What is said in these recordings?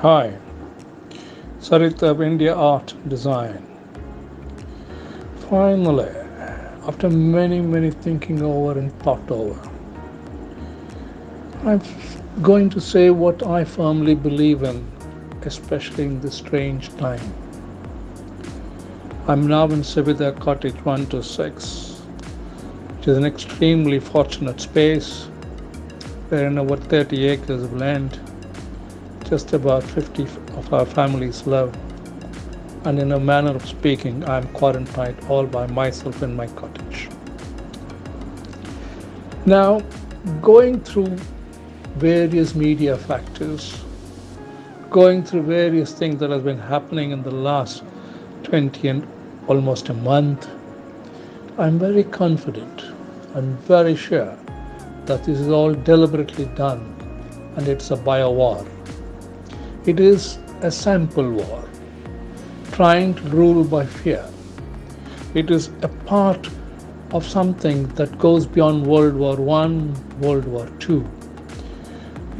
Hi, Sarita of India Art Design. Finally, after many, many thinking over and thought over, I'm going to say what I firmly believe in, especially in this strange time. I'm now in Savita Cottage 126, which is an extremely fortunate space wherein over 30 acres of land just about 50 of our families live. And in a manner of speaking, I am quarantined all by myself in my cottage. Now, going through various media factors, going through various things that have been happening in the last 20 and almost a month, I'm very confident and very sure that this is all deliberately done and it's a bio war. It is a sample war, trying to rule by fear. It is a part of something that goes beyond World War I, World War II.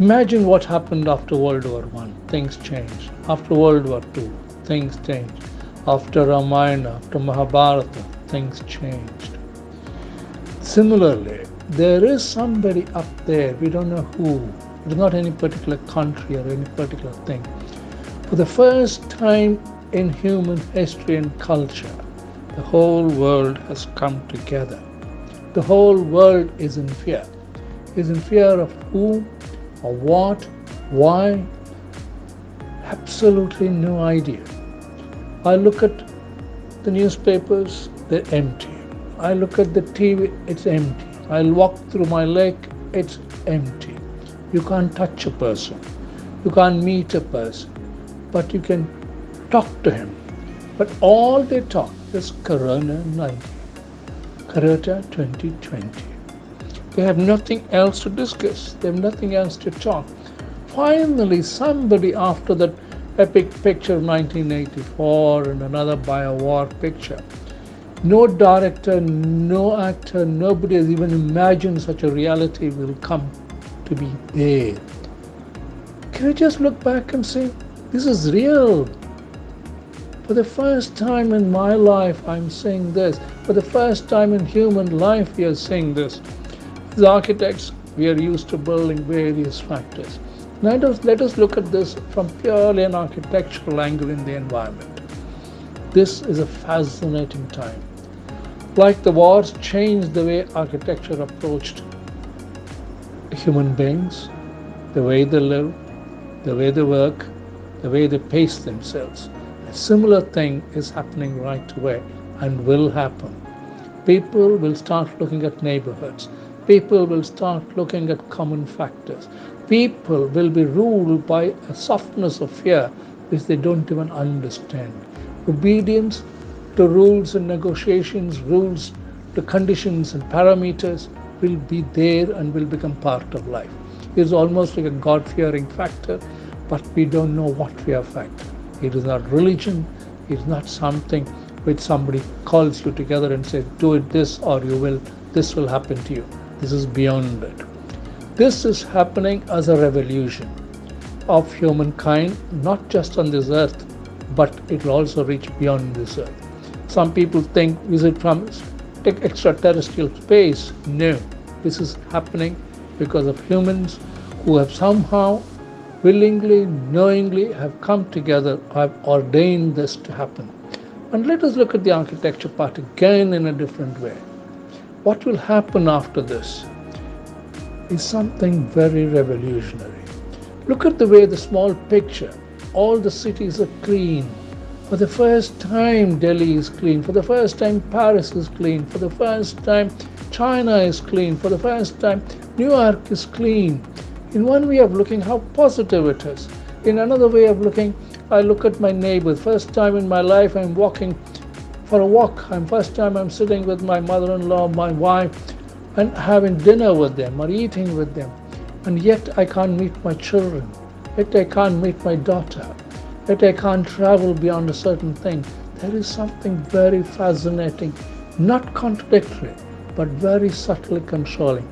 Imagine what happened after World War I. Things changed. After World War II, things changed. After Ramayana, after Mahabharata, things changed. Similarly, there is somebody up there, we don't know who, it's not any particular country or any particular thing. For the first time in human history and culture, the whole world has come together. The whole world is in fear. Is in fear of who or what, why? Absolutely no idea. I look at the newspapers, they're empty. I look at the TV, it's empty. I'll walk through my lake, it's empty. You can't touch a person. You can't meet a person. But you can talk to him. But all they talk is Corona 19. Corona 2020. They have nothing else to discuss. They have nothing else to talk. Finally, somebody after that epic picture of 1984 and another bio-war picture, no director, no actor, nobody has even imagined such a reality will come to be there. Can I just look back and say, this is real? For the first time in my life, I'm saying this. For the first time in human life, we are saying this. As architects, we are used to building various factors. Us, let us look at this from purely an architectural angle in the environment. This is a fascinating time. Like the wars changed the way architecture approached human beings, the way they live, the way they work, the way they pace themselves. A similar thing is happening right away and will happen. People will start looking at neighborhoods. People will start looking at common factors. People will be ruled by a softness of fear which they don't even understand. Obedience to rules and negotiations, rules to conditions and parameters will be there and will become part of life. It's almost like a God fearing factor, but we don't know what fear factor. It is not religion, it is not something which somebody calls you together and says, Do it this or you will, this will happen to you. This is beyond it. This is happening as a revolution of humankind, not just on this earth, but it will also reach beyond this earth. Some people think, is it from extraterrestrial space. No, this is happening because of humans who have somehow willingly, knowingly have come together, have ordained this to happen. And let us look at the architecture part again in a different way. What will happen after this is something very revolutionary. Look at the way the small picture, all the cities are clean, for the first time, Delhi is clean. For the first time, Paris is clean. For the first time, China is clean. For the first time, New York is clean. In one way of looking, how positive it is. In another way of looking, I look at my neighbor. First time in my life, I'm walking for a walk. I'm first time I'm sitting with my mother-in-law, my wife, and having dinner with them or eating with them. And yet I can't meet my children. Yet I can't meet my daughter that I can't travel beyond a certain thing. There is something very fascinating, not contradictory, but very subtly consoling.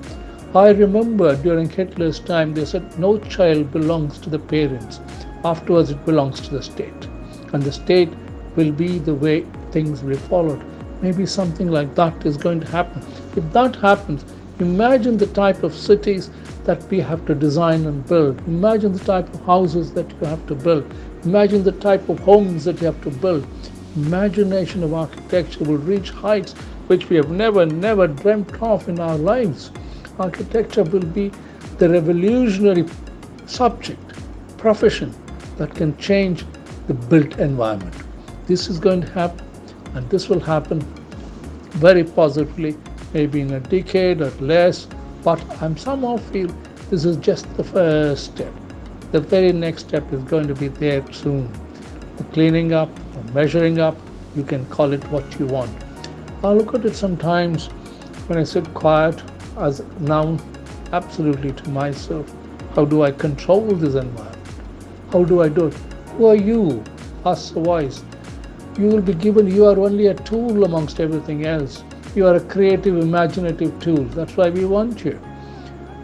I remember during Hitler's time, they said no child belongs to the parents. Afterwards, it belongs to the state. And the state will be the way things will be followed. Maybe something like that is going to happen. If that happens, imagine the type of cities that we have to design and build. Imagine the type of houses that you have to build. Imagine the type of homes that you have to build. Imagination of architecture will reach heights which we have never, never dreamt of in our lives. Architecture will be the revolutionary subject, profession that can change the built environment. This is going to happen, and this will happen very positively, maybe in a decade or less, but I somehow feel this is just the first step. The very next step is going to be there soon. The cleaning up, the measuring up, you can call it what you want. I look at it sometimes when I sit quiet as now absolutely to myself. How do I control this environment? How do I do it? Who are you? Ask the voice. You will be given, you are only a tool amongst everything else. You are a creative, imaginative tool. That's why we want you.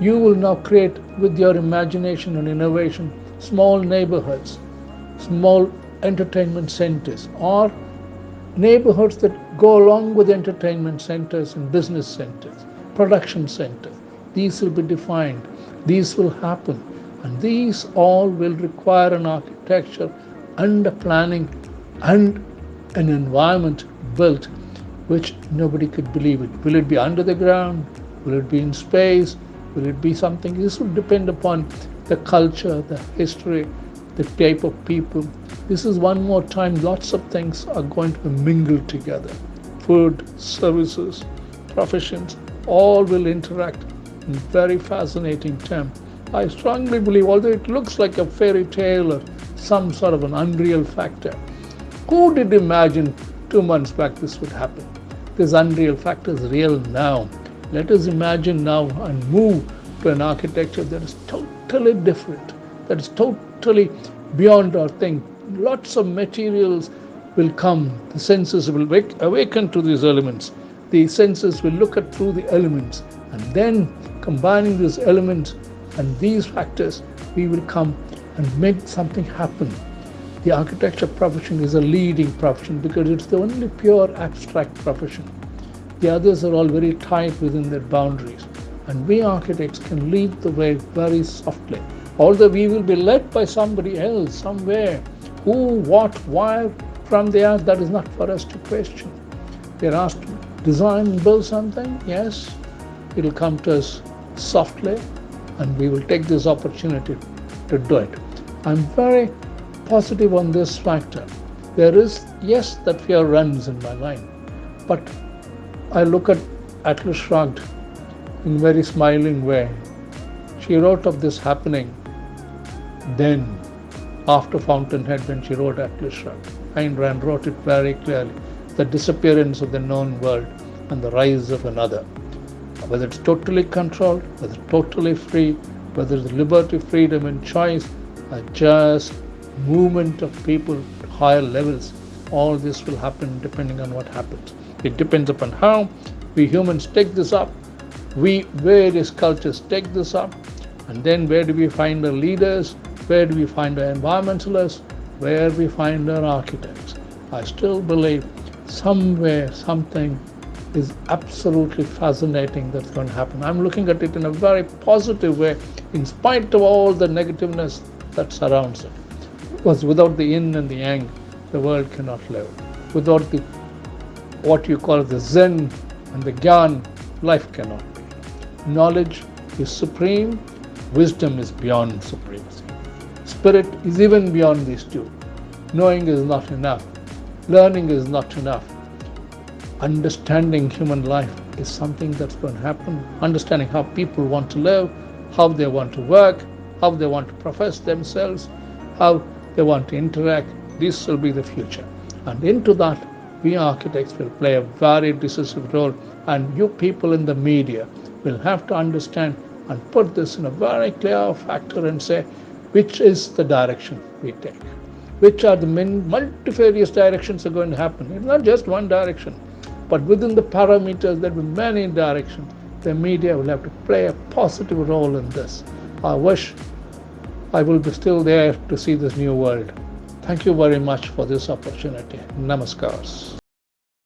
You will now create with your imagination and innovation small neighborhoods, small entertainment centers, or neighborhoods that go along with entertainment centers and business centers, production centers. These will be defined, these will happen, and these all will require an architecture and a planning and an environment built which nobody could believe it. Will it be under the ground? Will it be in space? Will it be something? This will depend upon the culture, the history, the type of people. This is one more time, lots of things are going to be mingled together. Food, services, professions, all will interact in very fascinating terms. I strongly believe, although it looks like a fairy tale or some sort of an unreal factor, who did imagine two months back this would happen? This unreal factor is real now. Let us imagine now and move to an architecture that is totally different, that is totally beyond our thing. Lots of materials will come. The senses will wake, awaken to these elements. The senses will look at through the elements. And then combining these elements and these factors, we will come and make something happen. The architecture profession is a leading profession because it's the only pure abstract profession. The others are all very tight within their boundaries. And we architects can lead the way very softly. Although we will be led by somebody else somewhere, who, what, why, from there, that is not for us to question. We are asked to design and build something, yes, it will come to us softly, and we will take this opportunity to do it. I'm very positive on this factor. There is, yes, that fear runs in my mind, but I look at Atlas Shrugged in a very smiling way. She wrote of this happening then, after Fountainhead, when she wrote Shrugged. Ayn Rand wrote it very clearly the disappearance of the known world and the rise of another. Whether it's totally controlled, whether totally free, whether the liberty, freedom, and choice are just movement of people to higher levels, all this will happen depending on what happens. It depends upon how we humans take this up, we various cultures take this up, and then where do we find the leaders, where do we find our environmentalists, where we find our architects. I still believe somewhere something is absolutely fascinating that's going to happen. I'm looking at it in a very positive way, in spite of all the negativeness that surrounds it. Because without the yin and the yang, the world cannot live. Without the what you call the Zen and the Gyan, life cannot be. Knowledge is supreme, wisdom is beyond supremacy. Spirit is even beyond these two. Knowing is not enough, learning is not enough. Understanding human life is something that's going to happen. Understanding how people want to live, how they want to work, how they want to profess themselves, how they want to interact. This will be the future. And into that, we architects will play a very decisive role, and you people in the media will have to understand and put this in a very clear factor and say which is the direction we take. Which are the many multifarious directions are going to happen. It's not just one direction, but within the parameters, there will be many directions. The media will have to play a positive role in this. I wish I will be still there to see this new world. Thank you very much for this opportunity. Namaskars.